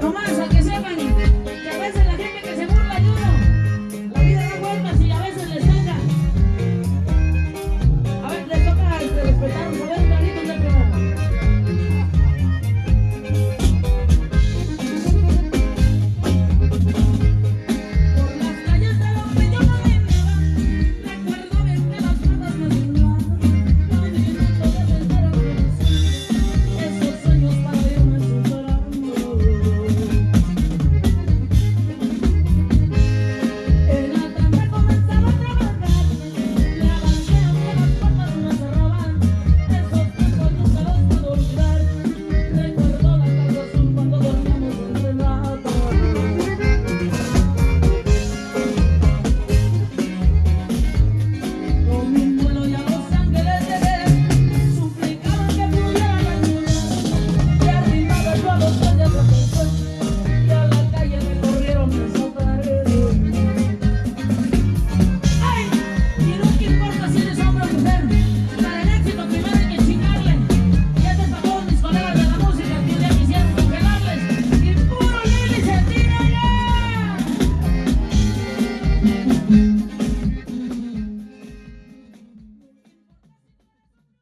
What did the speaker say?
No Mm-hmm.